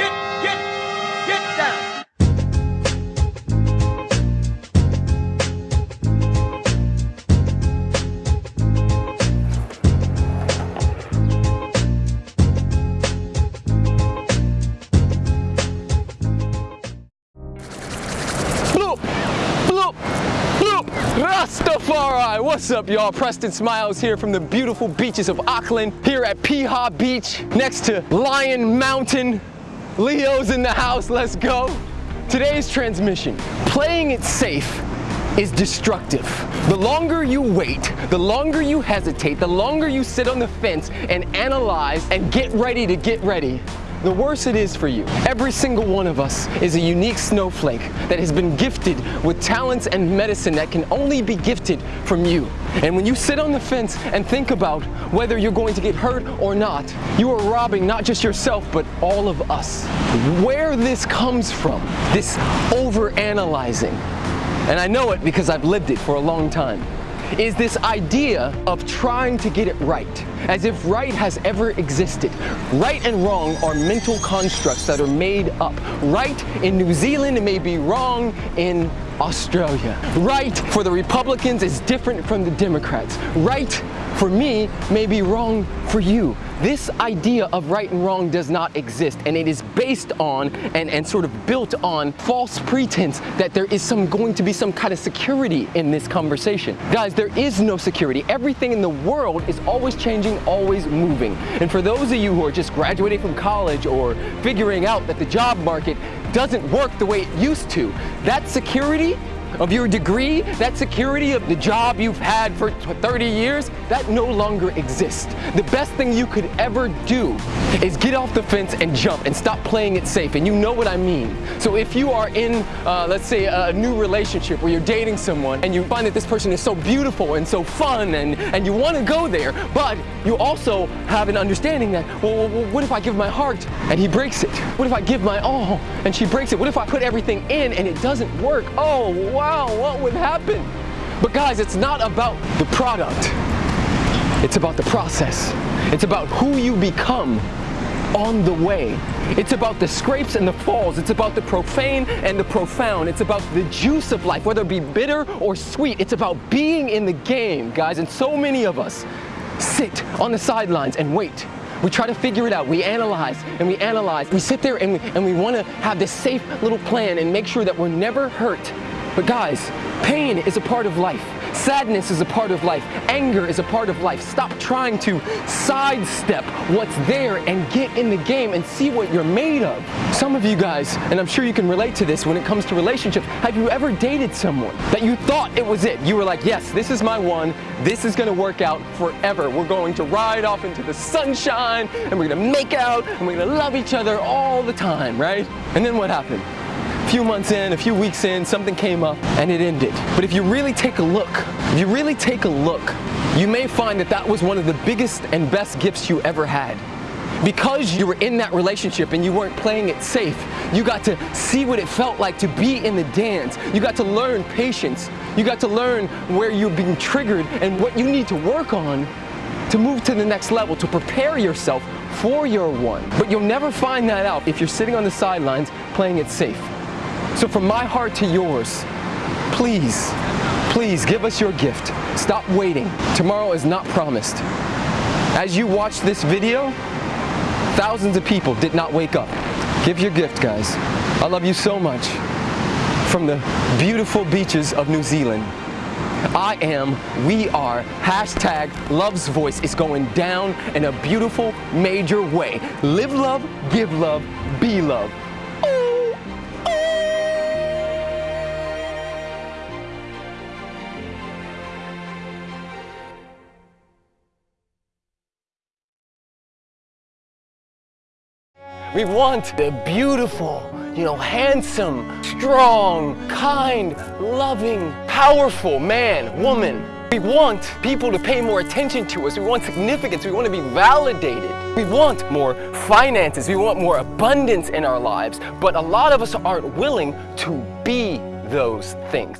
get, get, get down. Bloop, bloop, bloop. Rastafari. What's up, y'all? Preston Smiles here from the beautiful beaches of Auckland, here at Piha Beach, next to Lion Mountain. Leo's in the house, let's go. Today's transmission, playing it safe is destructive. The longer you wait, the longer you hesitate, the longer you sit on the fence and analyze and get ready to get ready, the worse it is for you. Every single one of us is a unique snowflake that has been gifted with talents and medicine that can only be gifted from you. And when you sit on the fence and think about whether you're going to get hurt or not, you are robbing not just yourself, but all of us. Where this comes from, this over-analyzing, and I know it because I've lived it for a long time, is this idea of trying to get it right, as if right has ever existed. Right and wrong are mental constructs that are made up. Right in New Zealand may be wrong in Australia. Right for the Republicans is different from the Democrats. Right for me may be wrong for you. This idea of right and wrong does not exist and it is based on and, and sort of built on false pretense that there is some going to be some kind of security in this conversation. Guys, there is no security. Everything in the world is always changing, always moving. And for those of you who are just graduating from college or figuring out that the job market doesn't work the way it used to, that security of your degree, that security of the job you've had for 30 years, that no longer exists. The best thing you could ever do is get off the fence and jump and stop playing it safe. And you know what I mean. So if you are in, uh, let's say, a new relationship where you're dating someone and you find that this person is so beautiful and so fun and, and you want to go there, but you also have an understanding that, well, well, what if I give my heart and he breaks it? What if I give my all and she breaks it? What if I put everything in and it doesn't work? Oh, wow, what would happen? But guys, it's not about the product. It's about the process. It's about who you become on the way. It's about the scrapes and the falls. It's about the profane and the profound. It's about the juice of life, whether it be bitter or sweet. It's about being in the game, guys. And so many of us sit on the sidelines and wait. We try to figure it out. We analyze and we analyze. We sit there and we, and we want to have this safe little plan and make sure that we're never hurt. But guys, pain is a part of life. Sadness is a part of life. Anger is a part of life. Stop trying to sidestep what's there and get in the game and see what you're made of. Some of you guys, and I'm sure you can relate to this when it comes to relationships, have you ever dated someone that you thought it was it? You were like, yes, this is my one. This is gonna work out forever. We're going to ride off into the sunshine and we're gonna make out and we're gonna love each other all the time, right? And then what happened? A few months in, a few weeks in, something came up and it ended. But if you really take a look, if you really take a look, you may find that that was one of the biggest and best gifts you ever had. Because you were in that relationship and you weren't playing it safe, you got to see what it felt like to be in the dance. You got to learn patience. You got to learn where you're being triggered and what you need to work on to move to the next level, to prepare yourself for your one. But you'll never find that out if you're sitting on the sidelines playing it safe. So from my heart to yours, please, please give us your gift. Stop waiting. Tomorrow is not promised. As you watch this video, thousands of people did not wake up. Give your gift, guys. I love you so much. From the beautiful beaches of New Zealand, I am, we are, hashtag Love's Voice is going down in a beautiful, major way. Live love, give love, be love. We want the beautiful, you know, handsome, strong, kind, loving, powerful man, woman. We want people to pay more attention to us. We want significance. We want to be validated. We want more finances. We want more abundance in our lives. But a lot of us aren't willing to be those things.